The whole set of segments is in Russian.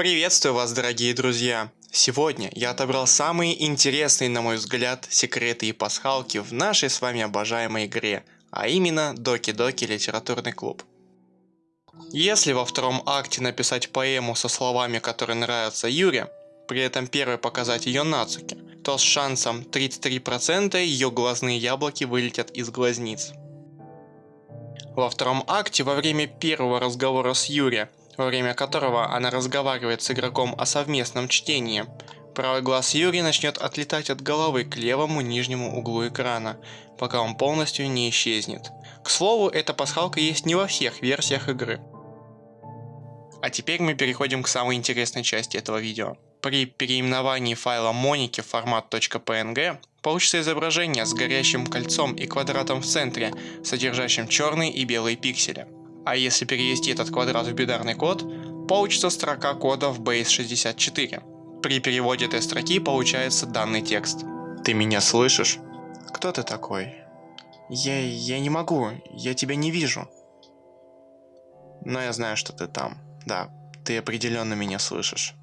Приветствую вас, дорогие друзья! Сегодня я отобрал самые интересные, на мой взгляд, секреты и пасхалки в нашей с вами обожаемой игре, а именно Доки Доки Литературный клуб. Если во втором акте написать поэму со словами, которые нравятся Юре, при этом первой показать ее Нацуке, то с шансом 33% ее глазные яблоки вылетят из глазниц. Во втором акте во время первого разговора с Юри, во время которого она разговаривает с игроком о совместном чтении, правый глаз Юри начнет отлетать от головы к левому нижнему углу экрана, пока он полностью не исчезнет. К слову, эта пасхалка есть не во всех версиях игры. А теперь мы переходим к самой интересной части этого видео. При переименовании файла Моники в формат .png получится изображение с горящим кольцом и квадратом в центре, содержащим черные и белые пиксели. А если перевести этот квадрат в бинарный код, получится строка кода в base64. При переводе этой строки получается данный текст. Ты меня слышишь? Кто ты такой? Я... я не могу, я тебя не вижу. Но я знаю, что ты там. Да, ты определенно меня слышишь.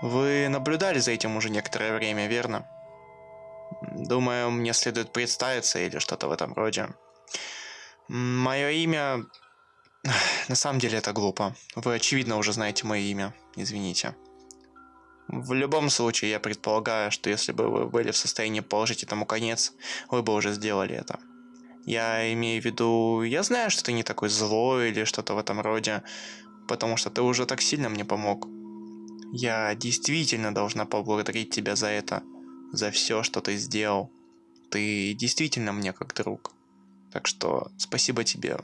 Вы наблюдали за этим уже некоторое время, верно? Думаю, мне следует представиться или что-то в этом роде. Мое имя... На самом деле это глупо. Вы очевидно уже знаете мое имя. Извините. В любом случае, я предполагаю, что если бы вы были в состоянии положить этому конец, вы бы уже сделали это. Я имею в виду, я знаю, что ты не такой злой или что-то в этом роде, потому что ты уже так сильно мне помог. Я действительно должна поблагодарить тебя за это, за все, что ты сделал. Ты действительно мне как друг. Так что спасибо тебе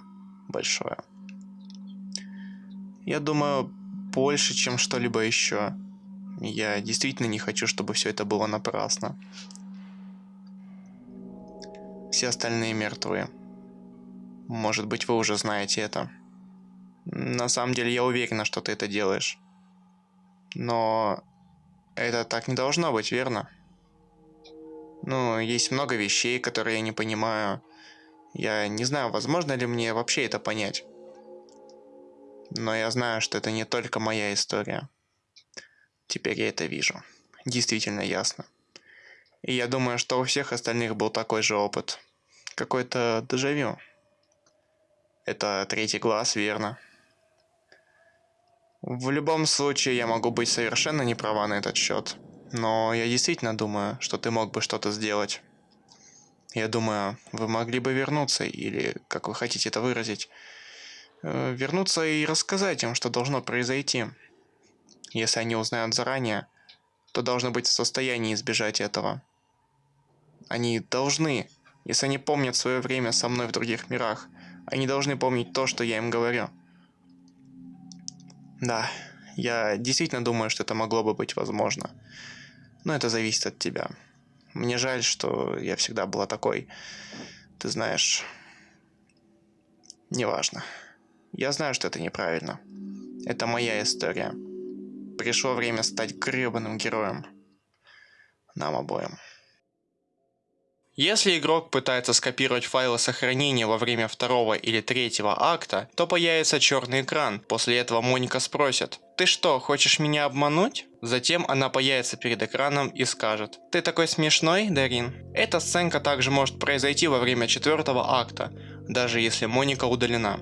большое. Я думаю, больше, чем что-либо еще. Я действительно не хочу, чтобы все это было напрасно. Все остальные мертвые. Может быть, вы уже знаете это. На самом деле, я уверена, что ты это делаешь. Но это так не должно быть, верно? Ну, есть много вещей, которые я не понимаю. Я не знаю, возможно ли мне вообще это понять. Но я знаю, что это не только моя история. Теперь я это вижу. Действительно ясно. И я думаю, что у всех остальных был такой же опыт. Какой-то дежавю. Это третий глаз, верно? В любом случае, я могу быть совершенно не права на этот счет. Но я действительно думаю, что ты мог бы что-то сделать. Я думаю, вы могли бы вернуться, или, как вы хотите это выразить, вернуться и рассказать им, что должно произойти. Если они узнают заранее, то должны быть в состоянии избежать этого. Они должны, если они помнят свое время со мной в других мирах, они должны помнить то, что я им говорю. Да, я действительно думаю, что это могло бы быть возможно. Но это зависит от тебя. Мне жаль, что я всегда была такой. Ты знаешь... Неважно. Я знаю, что это неправильно. Это моя история. Пришло время стать гребаным героем. Нам обоим. Если игрок пытается скопировать файлы сохранения во время второго или третьего акта, то появится черный экран. После этого Моника спросит, «Ты что, хочешь меня обмануть?» Затем она появится перед экраном и скажет, «Ты такой смешной, Дарин?» Эта сценка также может произойти во время четвертого акта, даже если Моника удалена.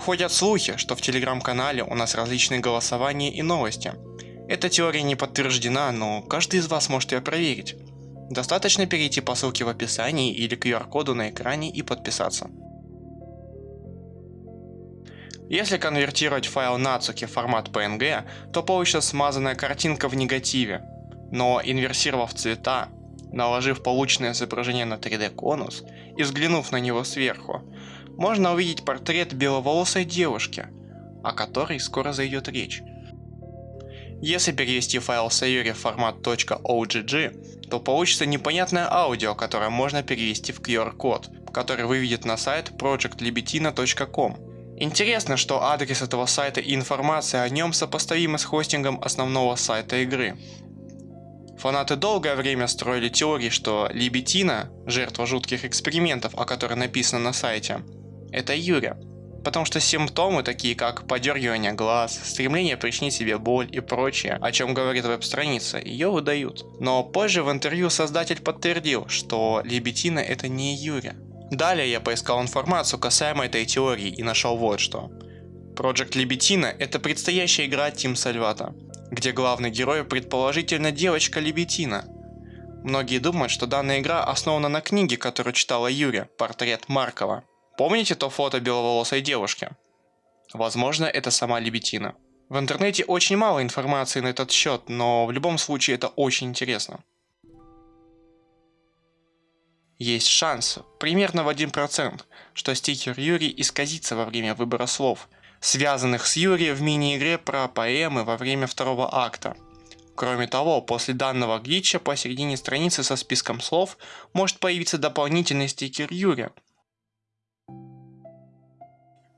Ходят слухи, что в телеграм-канале у нас различные голосования и новости. Эта теория не подтверждена, но каждый из вас может ее проверить. Достаточно перейти по ссылке в описании или QR-коду на экране и подписаться. Если конвертировать файл Natsuki в формат PNG, то получится смазанная картинка в негативе. Но инверсировав цвета, наложив полученное изображение на 3D конус и взглянув на него сверху, можно увидеть портрет беловолосой девушки, о которой скоро зайдет речь. Если перевести файл Sayuri в формат .ogg, то получится непонятное аудио, которое можно перевести в QR-код, который выведет на сайт projectlibetina.com. Интересно, что адрес этого сайта и информация о нем сопоставимы с хостингом основного сайта игры. Фанаты долгое время строили теории, что Либетина, жертва жутких экспериментов, о которой написано на сайте, это Юрия. Потому что симптомы, такие как подергивание глаз, стремление причинить себе боль и прочее, о чем говорит веб-страница, ее выдают. Но позже в интервью создатель подтвердил, что лебетина это не Юрия. Далее я поискал информацию касаемо этой теории и нашел вот что. Project Лебетина это предстоящая игра Team Salvata, где главный герой предположительно девочка Лебетина. Многие думают, что данная игра основана на книге, которую читала Юрия, портрет Маркова. Помните то фото беловолосой девушки? Возможно, это сама Лебетина. В интернете очень мало информации на этот счет, но в любом случае это очень интересно. Есть шанс, примерно в 1%, что стикер Юрий исказится во время выбора слов, связанных с Юрием в мини-игре про поэмы во время второго акта. Кроме того, после данного глича посередине страницы со списком слов может появиться дополнительный стикер Юрия,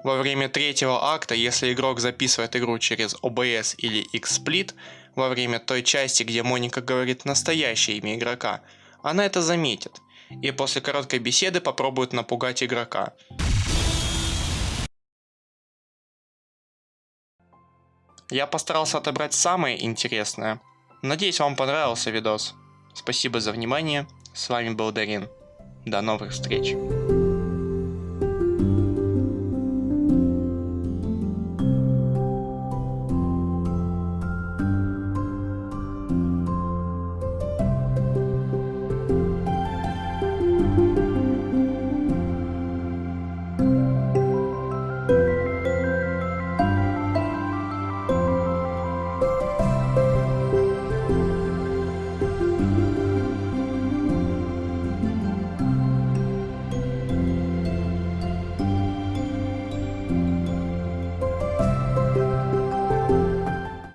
во время третьего акта, если игрок записывает игру через OBS или XSplit, во время той части, где Моника говорит настоящее имя игрока, она это заметит, и после короткой беседы попробует напугать игрока. Я постарался отобрать самое интересное. Надеюсь вам понравился видос. Спасибо за внимание. С вами был Дарин. До новых встреч.